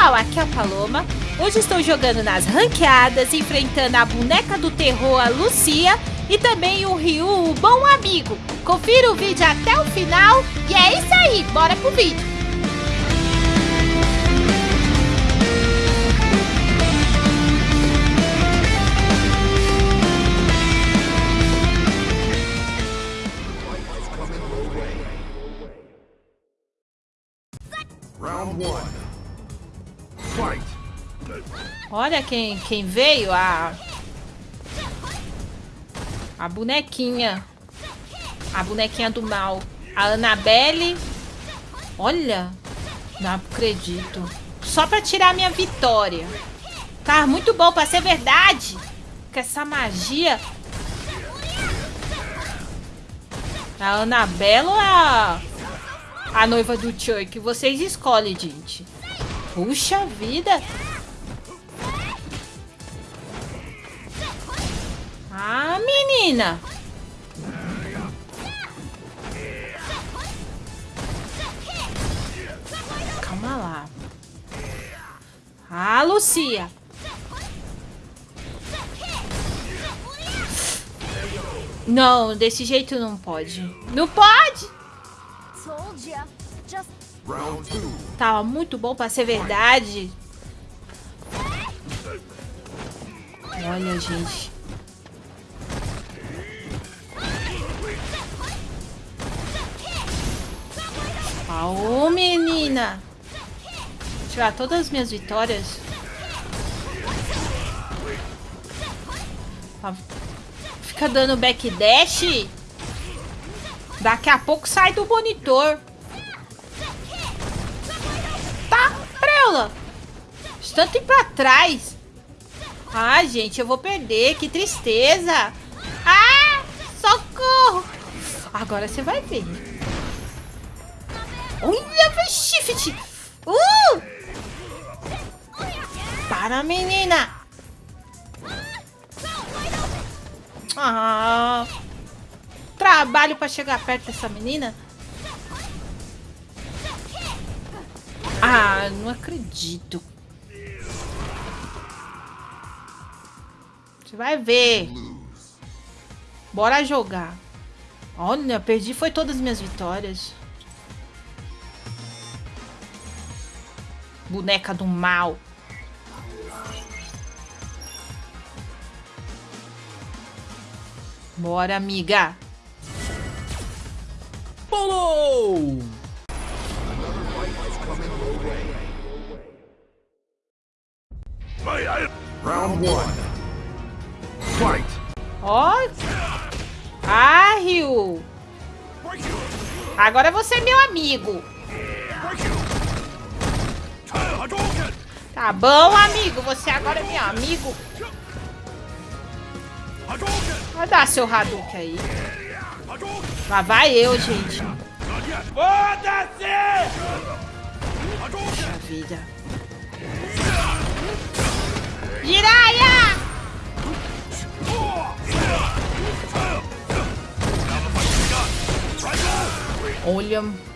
pessoal, aqui é a Paloma. Hoje estou jogando nas ranqueadas, enfrentando a boneca do terror, a Lucia, e também o Ryu, o bom amigo. Confira o vídeo até o final e é isso aí, bora pro vídeo. Olha quem, quem veio, a... A bonequinha. A bonequinha do mal. A Annabelle. Olha. Não acredito. Só pra tirar minha vitória. Tá muito bom pra ser verdade. Com essa magia. A Annabelle ou a... A noiva do Chuck? Vocês escolhem, gente. Puxa vida. Menina. Calma lá. Ah, Lucia. Não, desse jeito não pode. Não pode! Tava muito bom pra ser verdade. Olha, gente. Aô, menina. Tirar todas as minhas vitórias. Fica dando backdash. Daqui a pouco sai do monitor. Tá, Preula. Tanto ir pra trás. Ah, gente, eu vou perder. Que tristeza. Ah, socorro. Agora você vai ver. Olha, shift. Uh! Para, menina. Ah, trabalho pra chegar perto dessa menina. Ah, não acredito. Você vai ver. Bora jogar. Olha, perdi foi todas as minhas vitórias. Boneca do mal. Bora, amiga. Pulou! Round one. Fight. Ó. Ah, Rio. Agora você é meu amigo. Tá bom, amigo. Você agora é meu amigo. Vai dar seu Hadouken aí. Lá vai eu, gente. Foda-se! Puxa vida. Jiraya! Olha.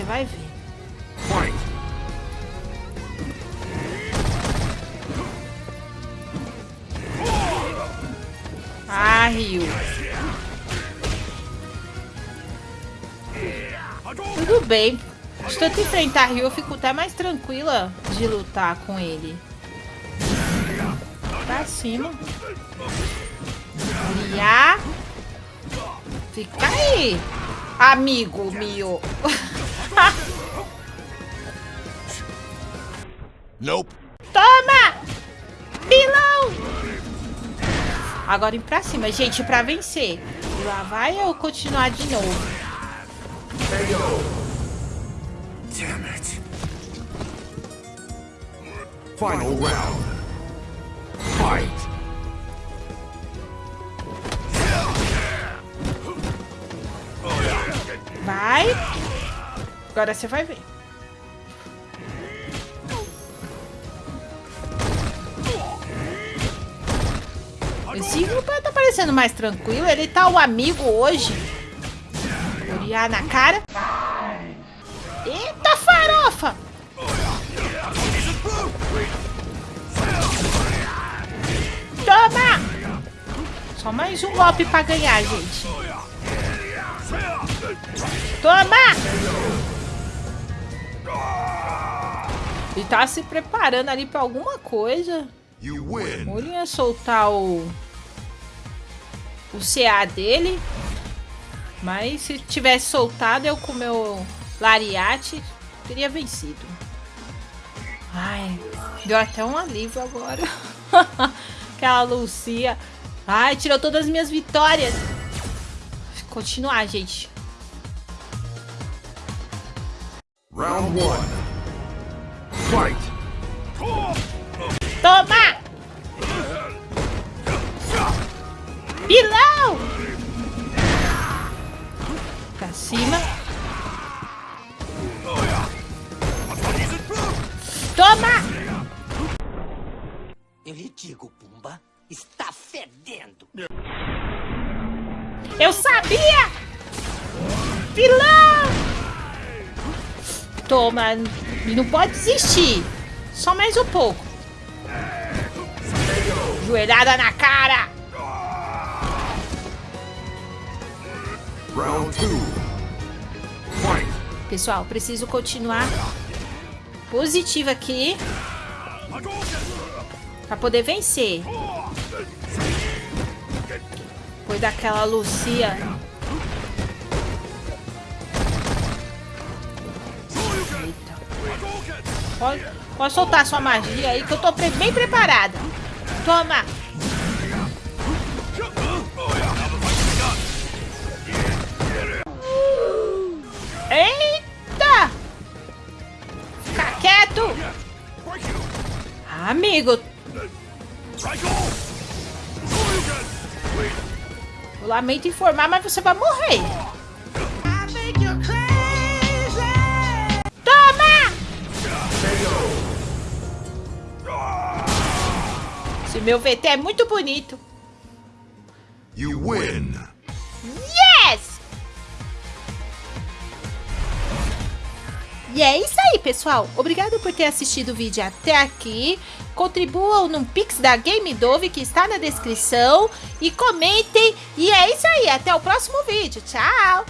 Você vai ver. Ah, Rio. Tudo bem. De tanto enfrentar Rio, eu fico até mais tranquila de lutar com ele. Pra cima. Lia. Fica aí, amigo meu. Nope. Toma! Pilão! Agora ir pra cima, gente, pra vencer. E lá vai eu continuar de novo. Damn it. Final round. Fight. Vai. Agora você vai ver. Esse grupo tá parecendo mais tranquilo. Ele tá o amigo hoje. Oriar na cara. Eita farofa! Toma! Só mais um golpe pra ganhar, gente. Toma! Ele tava tá se preparando ali pra alguma coisa. Ou ia soltar o... O CA dele. Mas se tivesse soltado eu com o meu lariate, teria vencido. Ai, deu até um alívio agora. Aquela Lucia. Ai, tirou todas as minhas vitórias. Continuar, gente. Round 1. Toma! Pilão! Pra cima. Toma! Eu lhe digo, Pumba, está fedendo. Eu sabia! Pilão! Toma, não pode desistir. Só mais um pouco. Joelhada na cara! Round two. Pessoal, preciso continuar positiva aqui para poder vencer. Foi daquela Lucia. Pode, pode soltar sua magia aí que eu tô bem preparada. Toma! Eita! Fica quieto! Amigo, eu lamento informar, mas você vai morrer. Esse meu VT é muito bonito. You win. Yes! E é isso aí, pessoal. Obrigado por ter assistido o vídeo até aqui. Contribuam no Pix da Game Dove que está na descrição. E comentem. E é isso aí. Até o próximo vídeo. Tchau!